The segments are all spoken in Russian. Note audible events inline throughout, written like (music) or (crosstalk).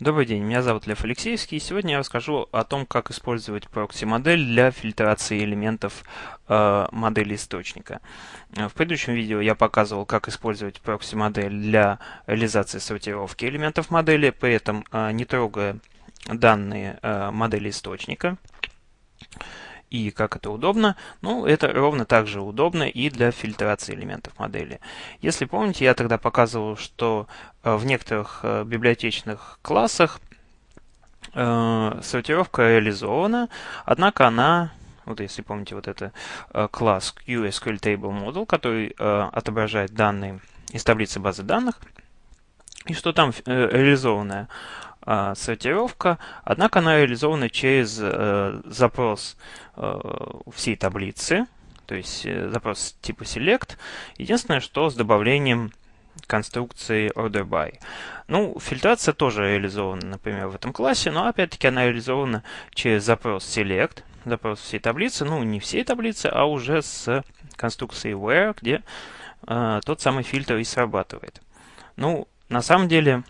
Добрый день, меня зовут Лев Алексеевский, и сегодня я расскажу о том, как использовать прокси-модель для фильтрации элементов э, модели источника. В предыдущем видео я показывал, как использовать прокси-модель для реализации сортировки элементов модели, при этом э, не трогая данные э, модели источника и как это удобно. Ну, это ровно так же удобно и для фильтрации элементов модели. Если помните, я тогда показывал, что э, в некоторых э, библиотечных классах э, сортировка реализована, однако она вот если помните, вот это класс QSQL Table Model, который отображает данные из таблицы базы данных, и что там реализованное а, сортировка, однако она реализована через э, запрос э, всей таблицы, то есть э, запрос типа select. Единственное, что с добавлением конструкции order by. Ну, фильтрация тоже реализована, например, в этом классе, но опять-таки она реализована через запрос select, запрос всей таблицы, ну, не всей таблицы, а уже с конструкцией where, где э, тот самый фильтр и срабатывает. Ну, на самом деле,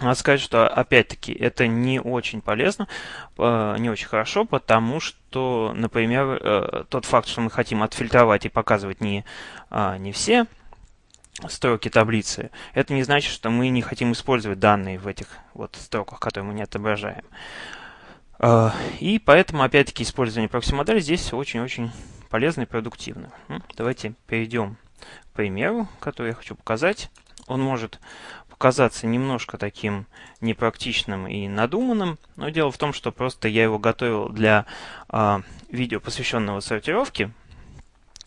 надо сказать, что опять-таки это не очень полезно, э, не очень хорошо, потому что, например, э, тот факт, что мы хотим отфильтровать и показывать не, а, не все строки таблицы, это не значит, что мы не хотим использовать данные в этих вот строках, которые мы не отображаем. Э, и поэтому, опять-таки, использование прокси-модели здесь очень-очень полезно и продуктивно. Давайте перейдем к примеру, который я хочу показать. Он может казаться немножко таким непрактичным и надуманным, но дело в том, что просто я его готовил для э, видео, посвященного сортировке,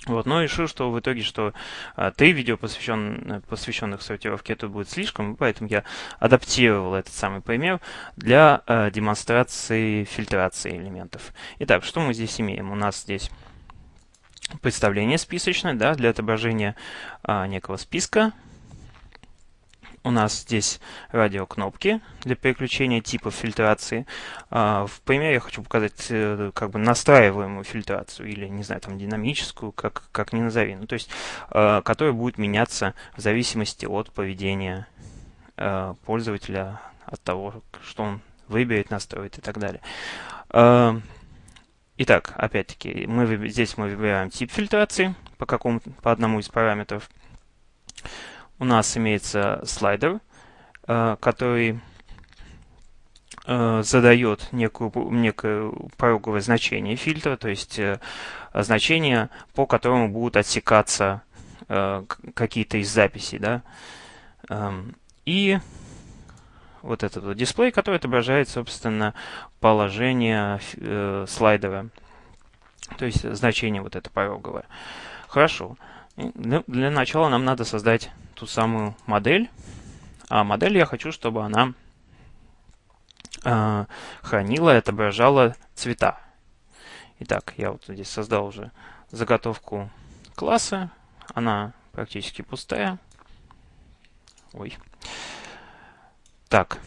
вот, но решил, что в итоге, что а, три видео, посвящен, посвященных сортировке, это будет слишком, поэтому я адаптировал этот самый пример для а, демонстрации фильтрации элементов. Итак, что мы здесь имеем? У нас здесь представление списочное, да, для отображения а, некого списка у нас здесь радиокнопки для переключения типов фильтрации. А, в примере я хочу показать э, как бы настраиваемую фильтрацию или, не знаю, там динамическую, как, как ни назови. Ну, то есть, а, которая будет меняться в зависимости от поведения а, пользователя, от того, что он выберет, настроит и так далее. Итак, опять-таки, мы, здесь мы выбираем тип фильтрации по, какому, по одному из параметров у нас имеется слайдер, э, который э, задает некую, некое пороговое значение фильтра, то есть э, значение, по которому будут отсекаться какие-то из записей. Да? Эм, и вот этот вот дисплей, который отображает, собственно, положение слайдера, то есть значение вот это пороговое. Хорошо. Для начала нам надо создать ту самую модель. А модель я хочу, чтобы она э, хранила и отображала цвета. Итак, я вот здесь создал уже заготовку класса. Она практически пустая. Ой. Так.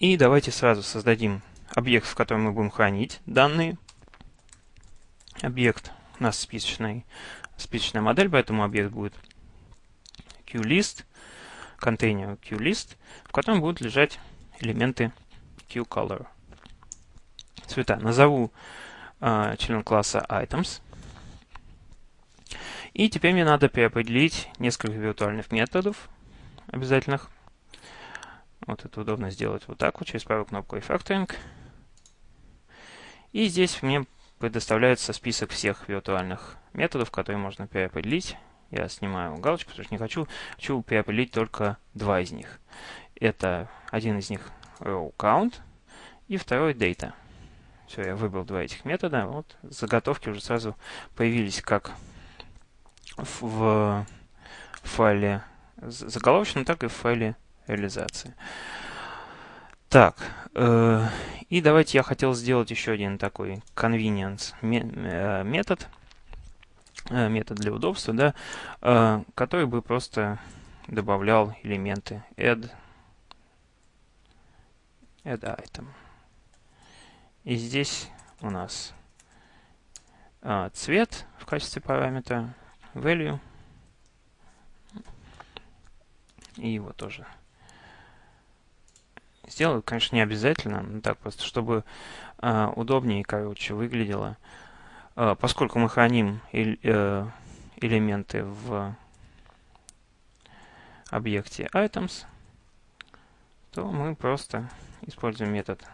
И давайте сразу создадим объект, в котором мы будем хранить данные. Объект у нас списочный, списочная модель, поэтому объект будет QList, контейнер QList, в котором будут лежать элементы QColor. Цвета. Назову э, член класса items. И теперь мне надо переопределить несколько виртуальных методов обязательных. Вот это удобно сделать вот так вот, через правую кнопку Refactoring. И здесь мне предоставляется список всех виртуальных методов, которые можно переопределить. Я снимаю галочку, потому что не хочу. Хочу переопределить только два из них. Это один из них row count и второй data. Все, я выбрал два этих метода. Вот заготовки уже сразу появились как в файле заголовочном, так и в файле реализации. Так, э, и давайте я хотел сделать еще один такой convenience э, метод. Э, метод для удобства, да, э, который бы просто добавлял элементы add, add item. И здесь у нас а, цвет в качестве параметра, value, и его тоже сделаю. Конечно, не обязательно, но так просто, чтобы э, удобнее, короче, выглядело. Э, поскольку мы храним э, элементы в объекте items, то мы просто используем метод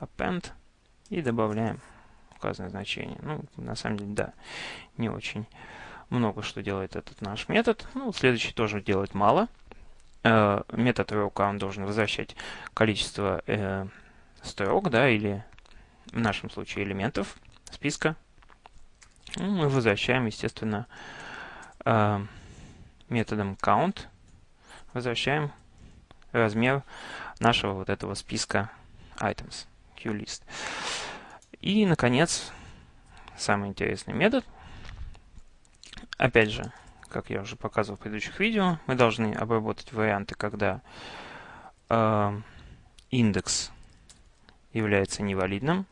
append и добавляем указанное значение. Ну, на самом деле, да, не очень много что делает этот наш метод. Ну, следующий тоже делает мало. Э, метод rowCount должен возвращать количество э, строк, да, или в нашем случае элементов списка. Ну, мы возвращаем, естественно, э, методом count, возвращаем размер нашего вот этого списка items, QList. И, наконец, самый интересный метод. Опять же, как я уже показывал в предыдущих видео, мы должны обработать варианты, когда э, индекс является невалидным,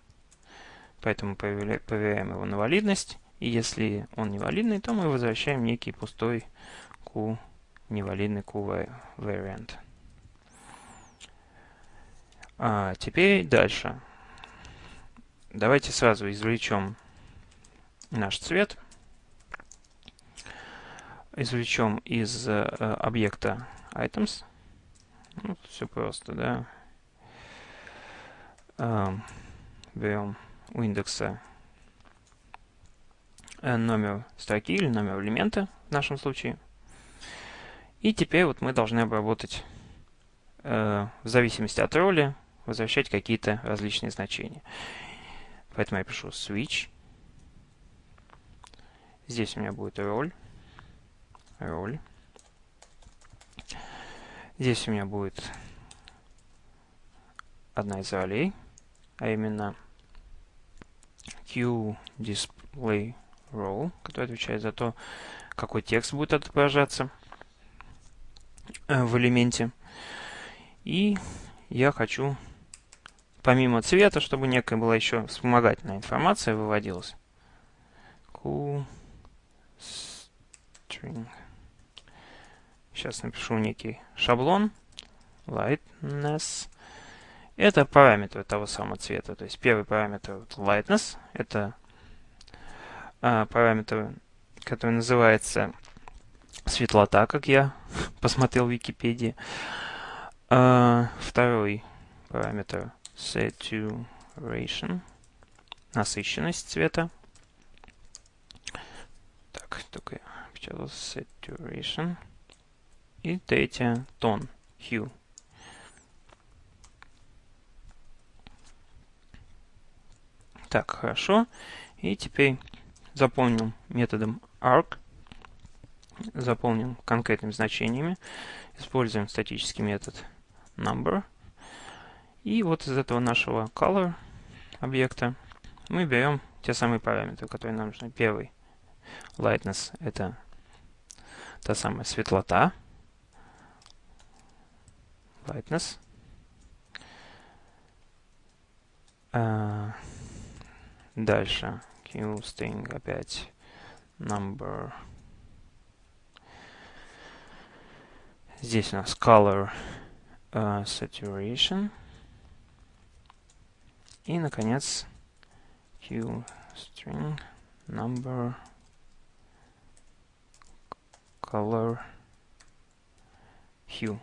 поэтому проверяем его на валидность, и если он невалидный, то мы возвращаем некий пустой q, невалидный q вариант. А теперь дальше. Давайте сразу извлечем наш цвет. Извлечем из э, объекта items. Ну, все просто, да. Э, берем у индекса э, номер строки или номер элемента в нашем случае. И теперь вот мы должны обработать э, в зависимости от роли возвращать какие-то различные значения. Поэтому я пишу switch. Здесь у меня будет роль. Роль. Здесь у меня будет одна из ролей, а именно QDisplayRole, который отвечает за то, какой текст будет отображаться э, в элементе. И я хочу помимо цвета, чтобы некая была еще вспомогательная информация выводилась. Cool string. Сейчас напишу некий шаблон. Lightness. Это параметры того самого цвета. То есть первый параметр lightness. Это а, параметр, который называется светлота, как я (laughs) посмотрел в Википедии. А, второй параметр saturation, насыщенность цвета. Так, только я saturation. И третье, тон, hue. Так, хорошо. И теперь заполним методом arc. Заполним конкретными значениями. Используем статический метод number. И вот из этого нашего color объекта мы берем те самые параметры, которые нам нужны. Первый lightness — это та самая светлота. Lightness. А, дальше qString опять number. Здесь у нас color uh, saturation. И, наконец, qString number color hue.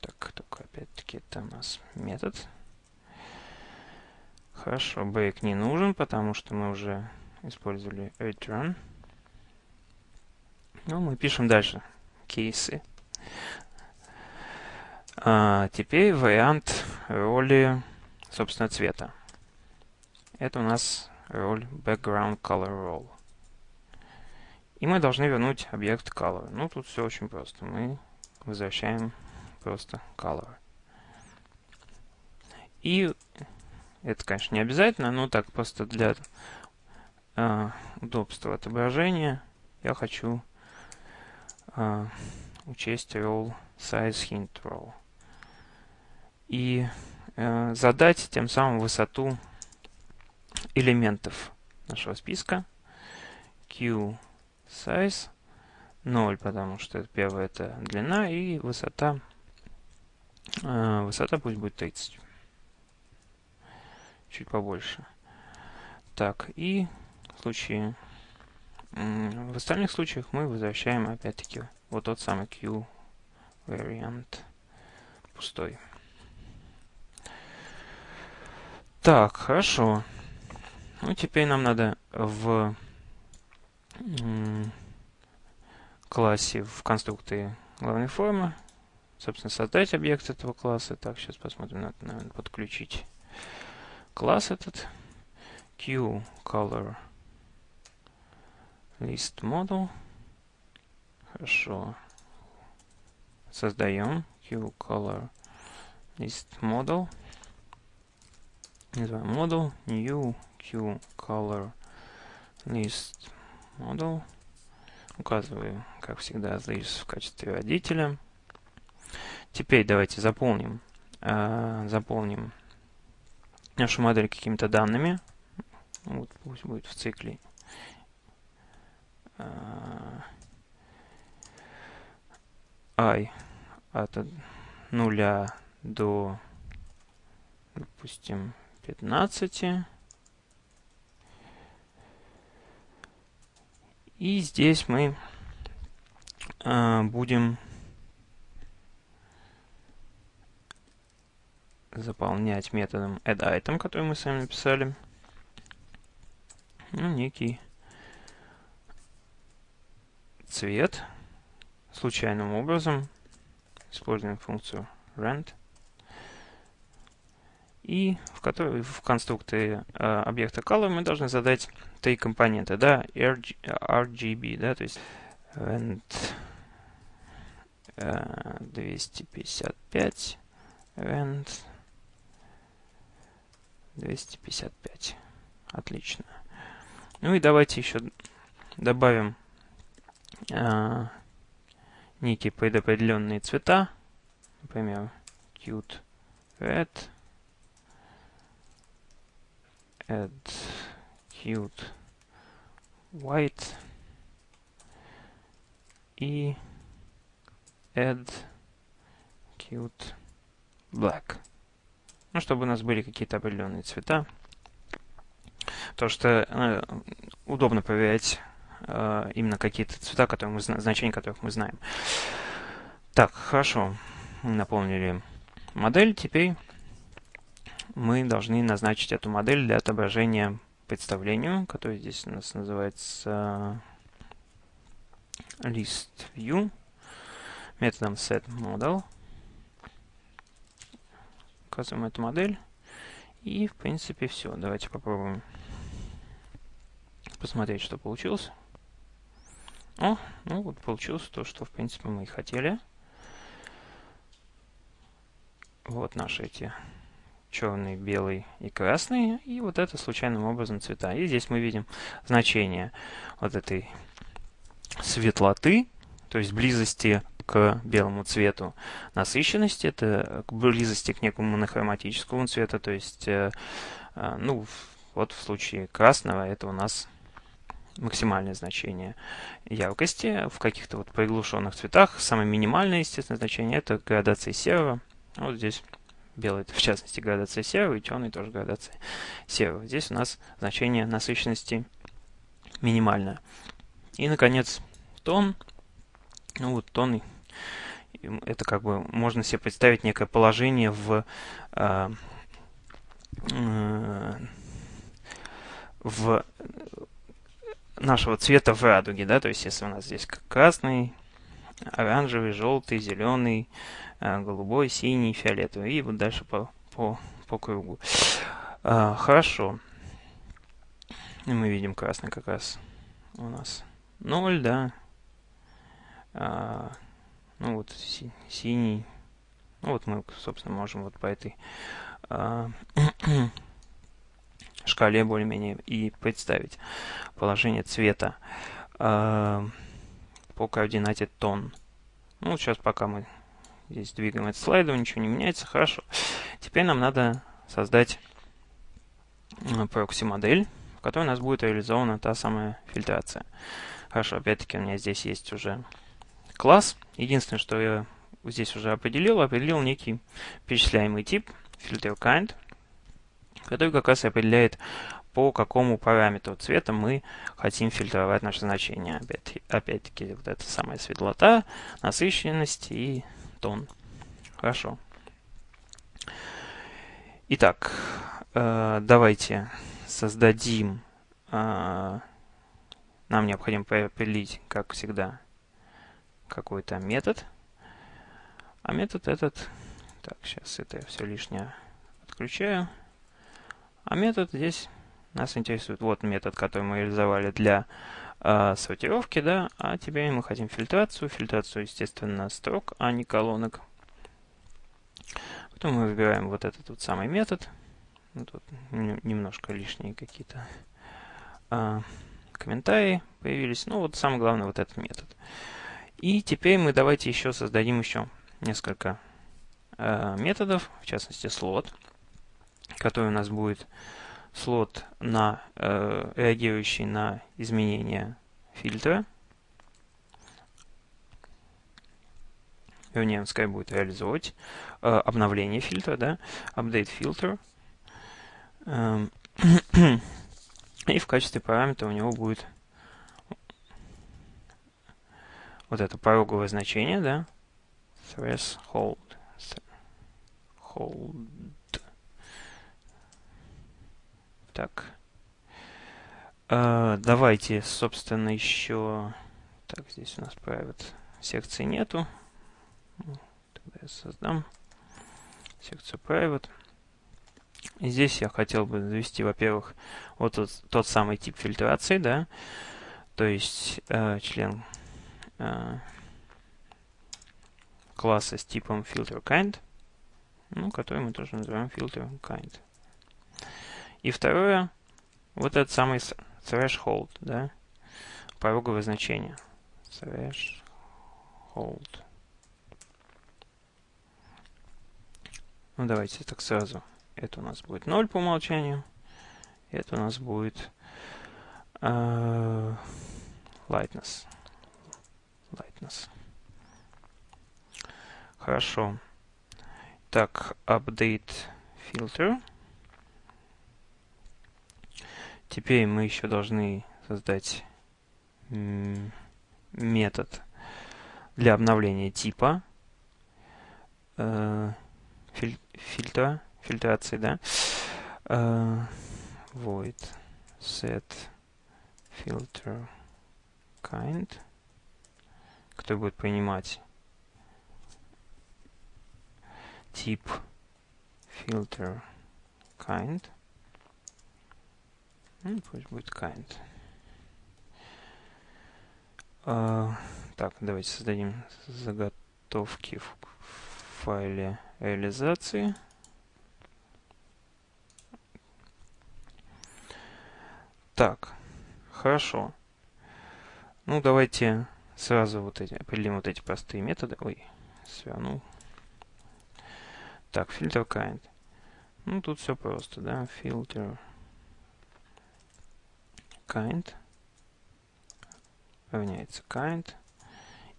Так, только опять-таки это у нас метод. Хорошо, break не нужен, потому что мы уже использовали return. Ну, мы пишем дальше кейсы. А, теперь вариант роли, собственно, цвета. Это у нас роль background color role. И мы должны вернуть объект color. Ну, тут все очень просто. Мы возвращаем просто color. И это, конечно, не обязательно, но так просто для э, удобства отображения я хочу э, учесть role size hint role и э, задать тем самым высоту элементов нашего списка q size 0, потому что первое это длина и высота. Э, высота пусть будет 30. Чуть побольше. Так, и в случае... В остальных случаях мы возвращаем опять-таки вот тот самый Q вариант пустой. Так, хорошо. Ну, теперь нам надо в классе, в конструкторе главной формы, собственно, создать объект этого класса. Так, сейчас посмотрим, надо, наверное, подключить класс этот. QColor list model. Хорошо. Создаем QColor list model называем model new q color list указываю как всегда this в качестве водителя теперь давайте заполним э, заполним нашу модель какими-то данными вот пусть будет в цикле i от нуля до допустим 15. И здесь мы э, будем заполнять методом addItem, который мы сами написали. Ну, некий цвет случайным образом. Используем функцию rand и в, которой, в конструкторе э, объекта color мы должны задать три компонента, да, RG, RGB, да, то есть rent э, 255, rent 255. Отлично. Ну и давайте еще добавим э, некие предопределенные цвета, например, cute red, add cute white и add cute black. Ну, чтобы у нас были какие-то определенные цвета. То, что э, удобно проверять э, именно какие-то цвета, которые мы, значения которых мы знаем. Так, хорошо. Наполнили модель. Теперь мы должны назначить эту модель для отображения представлению, которое здесь у нас называется list view методом setModel. Указываем эту модель. И, в принципе, все. Давайте попробуем посмотреть, что получилось. О, ну вот получилось то, что, в принципе, мы и хотели. Вот наши эти черный, белый и красный, и вот это случайным образом цвета. И здесь мы видим значение вот этой светлоты, то есть близости к белому цвету насыщенности, это к близости к некому монохроматическому цвету, то есть, э, э, ну, вот в случае красного это у нас максимальное значение яркости. В каких-то вот приглушенных цветах самое минимальное, естественно, значение это градация серого. Вот здесь Белый в частности градация серого, и черный тоже градация серого. Здесь у нас значение насыщенности минимальное. И, наконец, тон. Ну вот тон, это как бы можно себе представить некое положение в, э, э, в нашего цвета в радуге, да, то есть если у нас здесь красный, оранжевый, желтый, зеленый, а, голубой, синий, фиолетовый. И вот дальше по, по, по кругу. А, хорошо. И мы видим красный как раз у нас 0, да. А, ну вот си, синий. Ну вот мы, собственно, можем вот по этой а, (clears throat) шкале более-менее и представить положение цвета а, по координате тон. Ну, сейчас пока мы здесь двигаем этот слайдом, ничего не меняется, хорошо. Теперь нам надо создать прокси-модель, в которой у нас будет реализована та самая фильтрация. Хорошо, опять-таки у меня здесь есть уже класс. Единственное, что я здесь уже определил, определил некий перечисляемый тип filterKind, который как раз определяет, по какому параметру цвета мы хотим фильтровать наше значение. Опять-таки, вот это самая светлота, насыщенность и тон. Хорошо. Итак, э, давайте создадим... Э, нам необходимо определить, как всегда, какой-то метод. А метод этот... Так, сейчас это все лишнее отключаю. А метод здесь нас интересует. Вот метод, который мы реализовали для э, сортировки, да. А теперь мы хотим фильтрацию. Фильтрацию, естественно, строк, а не колонок. Потом мы выбираем вот этот вот самый метод. Ну, тут немножко лишние какие-то э, комментарии появились. Ну, вот самое главное, вот этот метод. И теперь мы давайте еще создадим еще несколько э, методов, в частности слот, который у нас будет слот на э, реагирующий на изменения фильтра. Вернее, он скорее будет реализовывать э, обновление фильтра, да, update filter. Эм, (clears throat) и в качестве параметра у него будет вот это пороговое значение, да, threshold. Hold. Так. А, давайте, собственно, еще... Так, здесь у нас private секции нету. Тогда я создам секцию private. И здесь я хотел бы завести, во-первых, вот тот, тот самый тип фильтрации, да, то есть э, член э, класса с типом filterKind, ну, который мы тоже называем filterKind. И второе, вот этот самый threshold, да, пороговое значение. Threshold. Ну, давайте так сразу. Это у нас будет 0 по умолчанию. Это у нас будет uh, lightness. Lightness. Хорошо. Так, update filter. Теперь мы еще должны создать метод для обновления типа э, филь фильтра, фильтрации, да. Э, void set filter kind, который будет принимать тип filter kind. Ну, пусть будет kind. А, так, давайте создадим заготовки в файле реализации. Так, хорошо. Ну, давайте сразу вот эти, определим вот эти простые методы. Ой, свернул. Так, фильтр kind. Ну, тут все просто, да, фильтр kind равняется kind.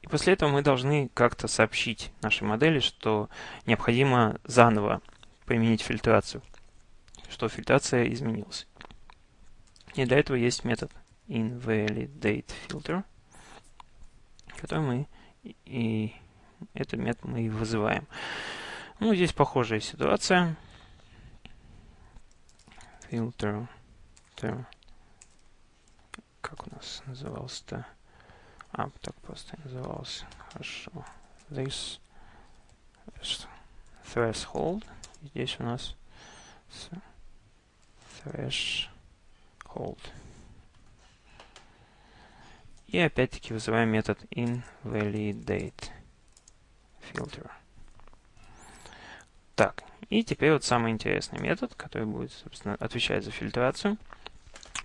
И после этого мы должны как-то сообщить нашей модели, что необходимо заново применить фильтрацию, что фильтрация изменилась. И для этого есть метод invalidateFilter, который мы и этот метод мы и вызываем. Ну, здесь похожая ситуация. Filter как у нас назывался-то? А, так просто назывался. Хорошо. This threshold. Здесь у нас threshold. И опять-таки вызываем метод invalidate filter. Так, и теперь вот самый интересный метод, который будет, собственно, отвечать за фильтрацию.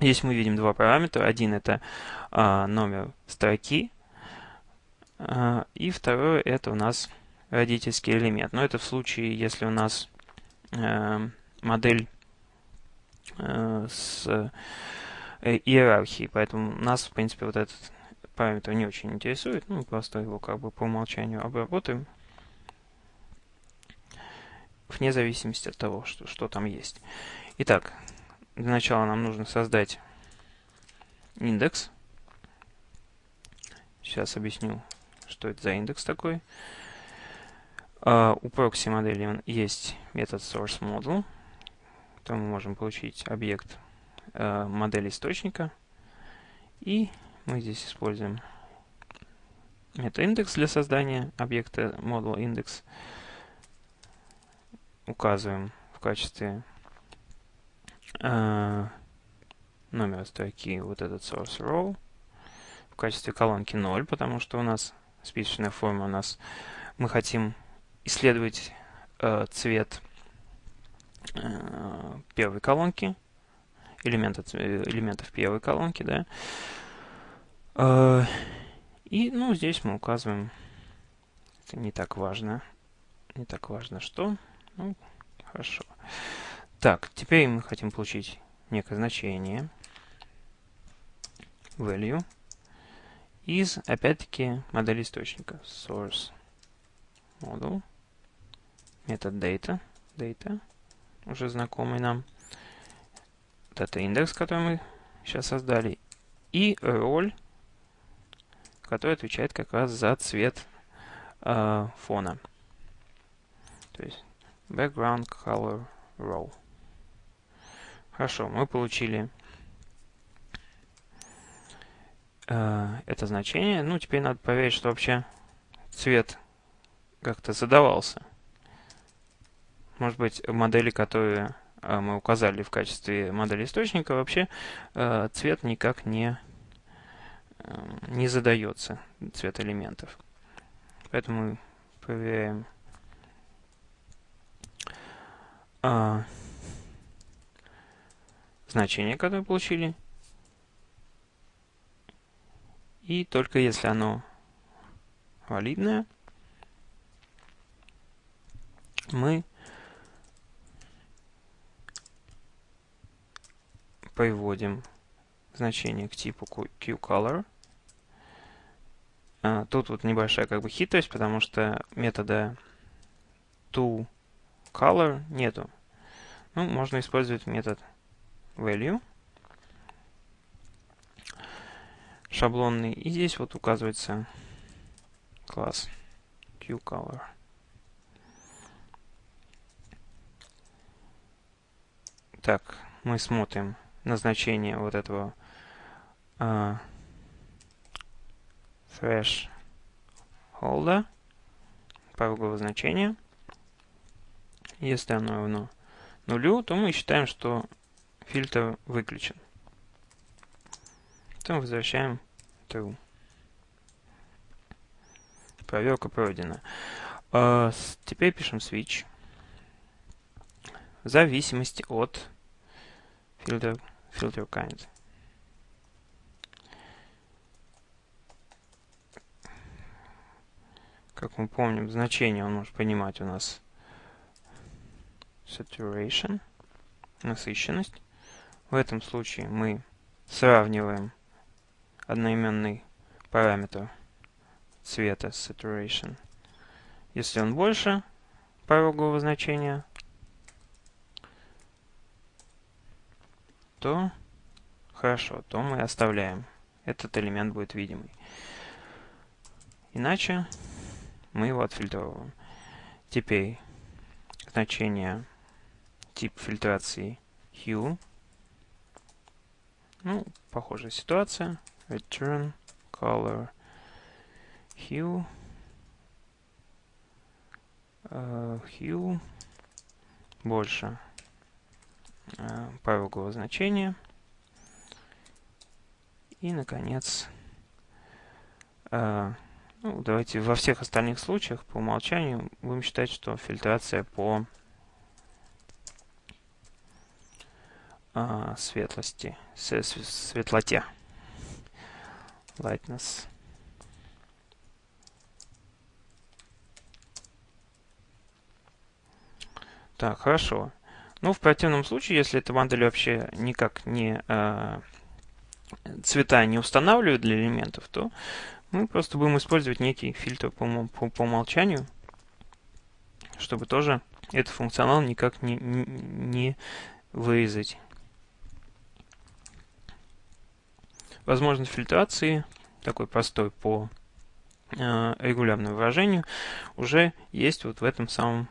Здесь мы видим два параметра. Один это а, номер строки, а, и второй это у нас родительский элемент. Но это в случае, если у нас а, модель а, с э, иерархией. Поэтому у нас, в принципе, вот этот параметр не очень интересует, ну, просто его как бы по умолчанию обработаем, вне зависимости от того, что, что там есть. Итак, для начала нам нужно создать индекс. Сейчас объясню, что это за индекс такой. Uh, у proxy модели есть метод sourceModel, то мы можем получить объект uh, модели источника. И мы здесь используем метод индекс для создания объекта model index. Указываем в качестве uh, номера строки вот этот source row. В качестве колонки 0, потому что у нас списочная форма у нас мы хотим исследовать э, цвет э, первой колонки, элемента, элементов первой колонки, да. Э, и, ну, здесь мы указываем, это не так важно, не так важно что, ну, хорошо. Так, теперь мы хотим получить некое значение, value, из, опять-таки, модели источника, source model метод data, data, уже знакомый нам, это индекс, который мы сейчас создали, и роль, который отвечает как раз за цвет э, фона. То есть background color row. Хорошо, мы получили э, это значение. Ну, теперь надо проверить, что вообще цвет как-то задавался. Может быть, модели, которые э, мы указали в качестве модели источника, вообще э, цвет никак не, не задается, цвет элементов. Поэтому проверяем значение, которое получили. И только если оно валидное, мы приводим значение к типу QColor. А, тут вот небольшая как бы хитрость, потому что метода toColor нету. Ну, можно использовать метод value шаблонный. И здесь вот указывается класс QColor. Так, мы смотрим назначение вот этого uh, threshold, порогового значения. Если оно равно нулю, то мы считаем, что фильтр выключен. Потом возвращаем true. Проверка пройдена. Uh, теперь пишем switch. В зависимости от filter, filter kind. Как мы помним, значение он может понимать у нас saturation, насыщенность. В этом случае мы сравниваем одноименный параметр цвета saturation. Если он больше порогового значения, то хорошо, то мы оставляем. Этот элемент будет видимый. Иначе мы его отфильтровываем. Теперь значение тип фильтрации hue. Ну, похожая ситуация. Return color hue. Uh, hue больше Э, порогового значения. И, наконец, э, ну, давайте во всех остальных случаях по умолчанию будем считать, что фильтрация по э, светлости, светлоте, lightness. Так, хорошо. Ну, в противном случае, если эта модель вообще никак не, э, цвета не устанавливаю для элементов, то мы просто будем использовать некий фильтр по, по, по умолчанию, чтобы тоже этот функционал никак не, не, вырезать. Возможность фильтрации, такой простой по э, регулярному выражению, уже есть вот в этом самом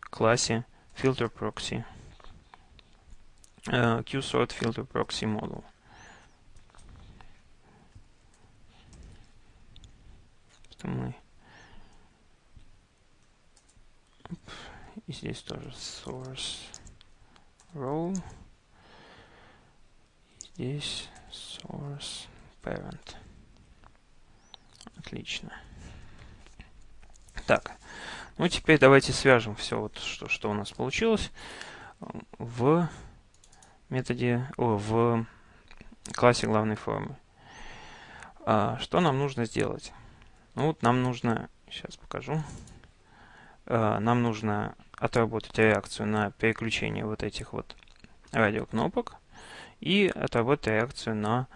классе filter proxy. Э, QSort filter proxy model. Мы и здесь тоже source row. Здесь source parent. Отлично. Так, ну теперь давайте свяжем все, вот, что, что у нас получилось в методе, о, в классе главной формы. А, что нам нужно сделать? Ну вот нам нужно, сейчас покажу, а, нам нужно отработать реакцию на переключение вот этих вот радиокнопок и отработать реакцию на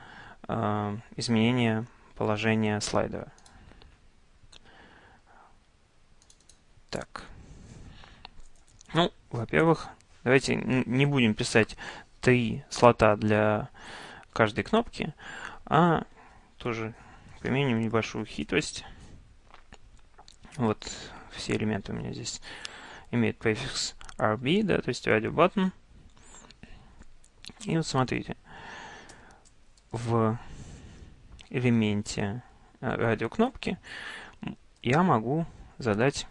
э, изменение положения слайдера. Так. Ну, во-первых, давайте не будем писать три слота для каждой кнопки, а тоже применим небольшую хитрость. Вот все элементы у меня здесь имеют префикс RB, да, то есть radio button. И вот смотрите, в элементе э, радиокнопки я могу задать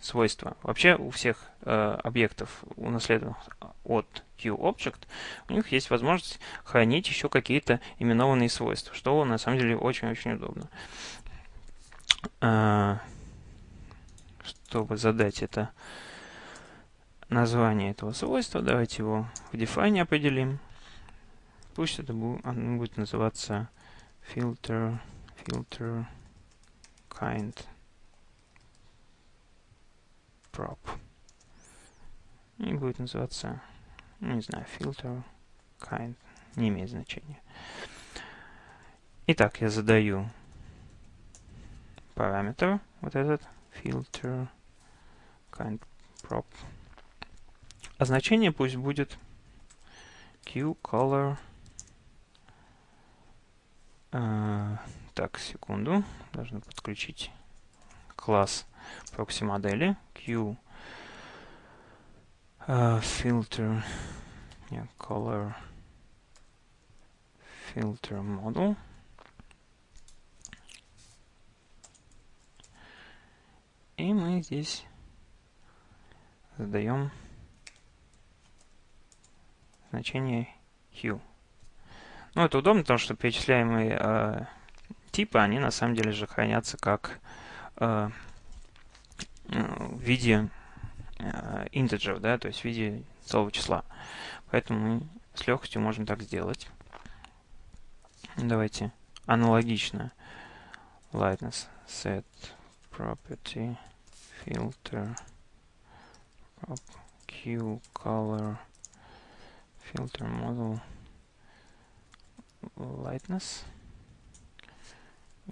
свойства. Вообще у всех э, объектов, унаследованных от QObject, у них есть возможность хранить еще какие-то именованные свойства, что на самом деле очень-очень удобно. Э, чтобы задать это название этого свойства, давайте его в define определим. Пусть это будет, оно будет называться filter, filter kind prop. И будет называться, ну, не знаю, filter kind, не имеет значения. Итак, я задаю параметр, вот этот, filter kind prop. А значение пусть будет qcolor. Uh, так, секунду. Должны подключить класс прокси модели q uh, filter yeah, color filter model и мы здесь задаем значение hue. Ну, это удобно, потому что перечисляемые э, типы, они на самом деле же хранятся как э, в виде э, integer, да, то есть в виде целого числа. Поэтому мы с легкостью можем так сделать. Давайте аналогично lightness set property filter prop q color filter model lightness.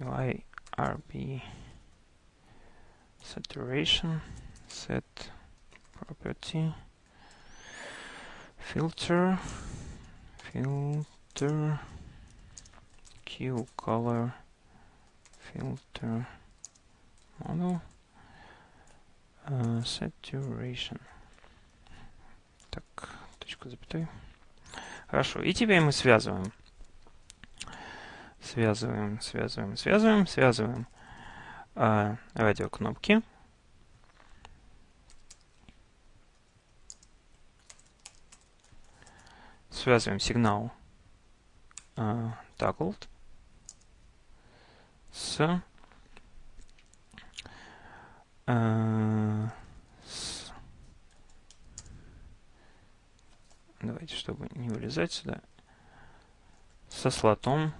UI RB saturation set property filter filter q color filter model uh, saturation так точку запятой Хорошо. И теперь мы связываем. Связываем, связываем, связываем, связываем э, радиокнопки. Связываем сигнал э, toggled с э, Давайте, чтобы не вылезать сюда. Со слотом.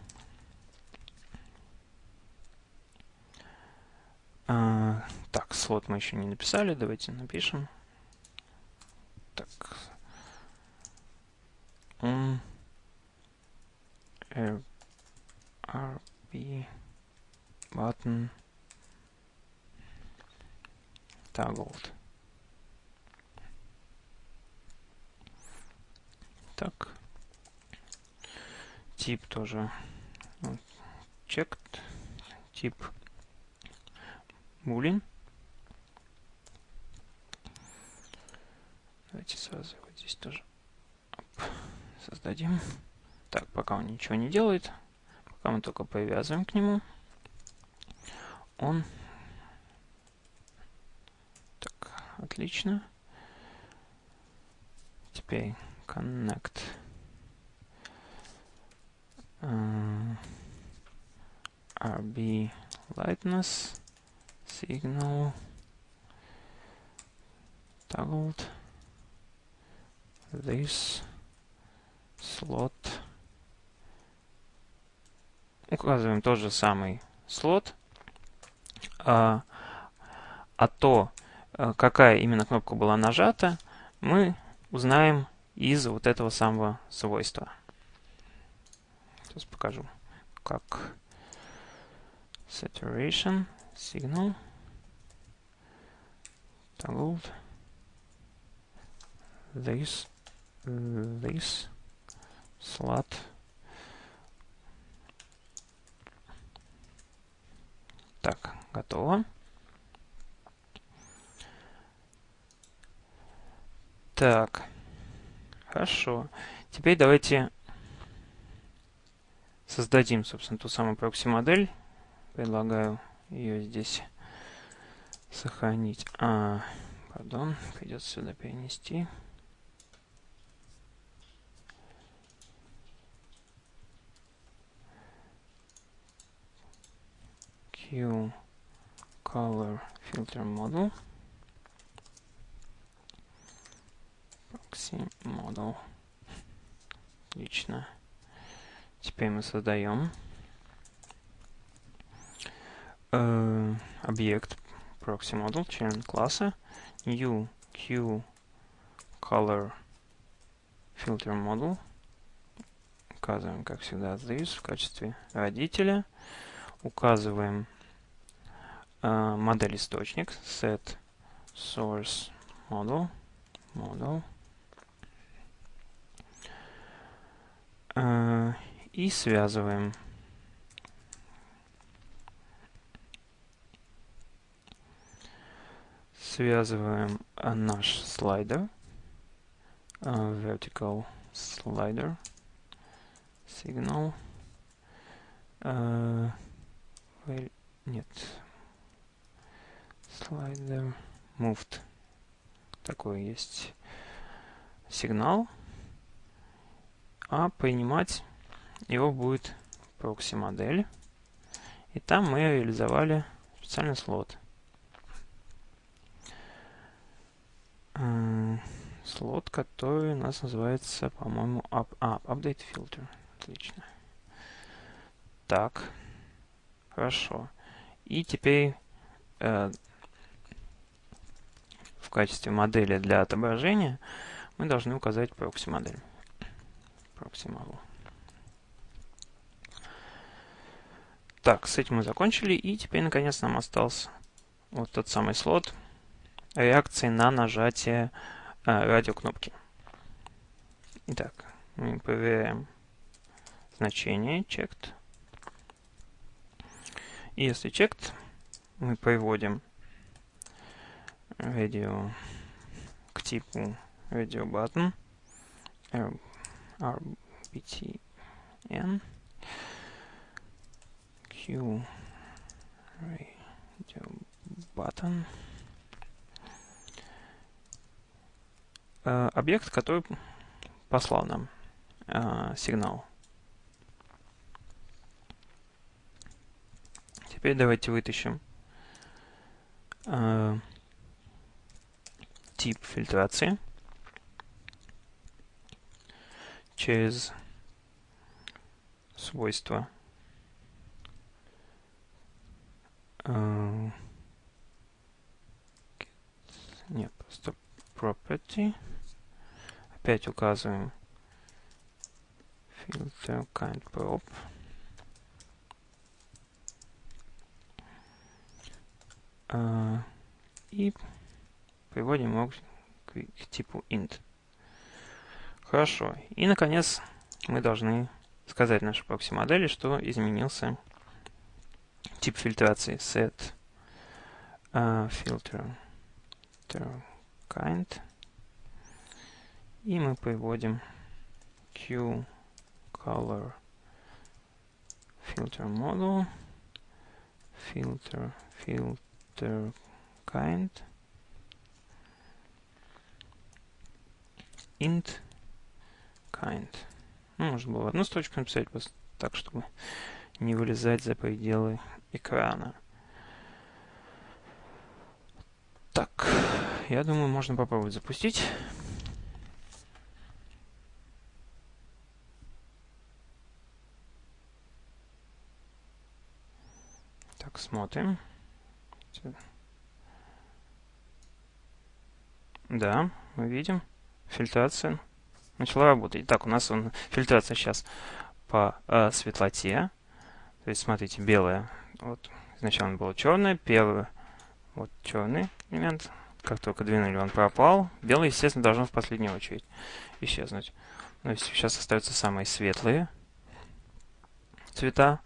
А, так, слот мы еще не написали. Давайте напишем. Так. Он RB button toggled. Так. Тип тоже checked. Тип boolean. Давайте сразу вот здесь тоже создадим. Так, пока он ничего не делает, пока мы только привязываем к нему, он... Так, отлично. Теперь connect. Uh, RB lightness signal toggled. This slot. Указываем тот же самый слот, а, а то, какая именно кнопка была нажата, мы узнаем из вот этого самого свойства. Сейчас покажу, как saturation signal toggled this this slot Так, готово. Так, хорошо. Теперь давайте создадим, собственно, ту самую прокси-модель. Предлагаю ее здесь сохранить. А, пардон, придется сюда перенести. Q color filter model proxy model отлично теперь мы создаем э, объект proxy model член класса. New q color filter model. Указываем как всегда this в качестве родителя. Указываем uh, модель источник set source model model uh, и связываем связываем uh, наш слайдер uh, vertical slider signal uh, нет Slider moved. Такой есть сигнал. А принимать его будет прокси модель. И там мы реализовали специальный слот. Слот, который у нас называется, по-моему, up, а, update filter. Отлично. Так. Хорошо. И теперь э, качестве модели для отображения мы должны указать прокси-модель. Proxy Так, с этим мы закончили. И теперь, наконец, нам остался вот тот самый слот реакции на нажатие э, радиокнопки. Итак, мы проверяем значение checked. И если checked, мы приводим radio к типу radio button rbtn q. Button. Объект, который послал нам э, сигнал. Теперь давайте вытащим э, тип фильтрации через свойства uh, нет, просто property опять указываем filter kind prop. Uh, и приводим его к, к типу int. Хорошо. И, наконец, мы должны сказать нашей прокси-модели, что изменился тип фильтрации set uh, filter, kind. И мы приводим q color filter model filter filter kind int kind. Ну, можно было одну строчку написать, просто так, чтобы не вылезать за пределы экрана. Так, я думаю, можно попробовать запустить. Так, смотрим. Да, мы видим. Фильтрация начала работать. Так, у нас он, фильтрация сейчас по э, светлоте. То есть, смотрите, белая. Вот изначально было черное, первый вот черный элемент. Как только двинули, он пропал. Белый, естественно, должен в последнюю очередь исчезнуть. Есть сейчас остаются самые светлые цвета.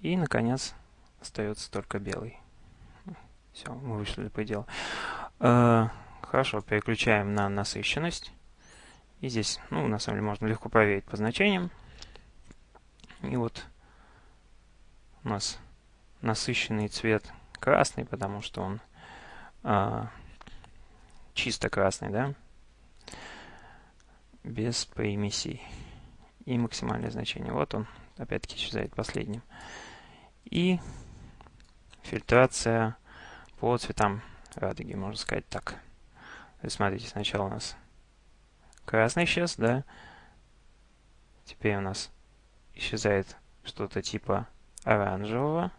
И, наконец, остается только белый. Все, мы вышли до предела. Э, хорошо, переключаем на насыщенность. И здесь, ну, на самом деле, можно легко проверить по значениям. И вот у нас насыщенный цвет красный, потому что он а, чисто красный, да, без примесей. И максимальное значение. Вот он, опять-таки, исчезает последним. И фильтрация по цветам радуги, можно сказать так. То смотрите, сначала у нас красный исчез, да. Теперь у нас исчезает что-то типа оранжевого.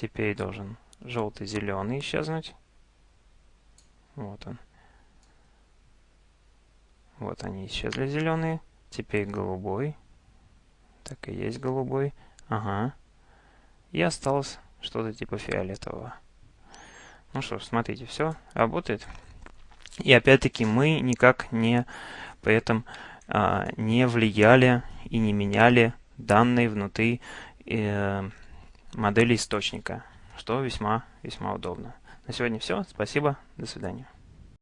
Теперь должен желтый-зеленый исчезнуть. Вот он. Вот они исчезли зеленые. Теперь голубой. Так и есть голубой. Ага. И осталось что-то типа фиолетового. Ну что смотрите, все работает. И опять-таки мы никак не при этом а, не влияли и не меняли данные внутри э, модели источника, что весьма, весьма удобно. На сегодня все. Спасибо. До свидания.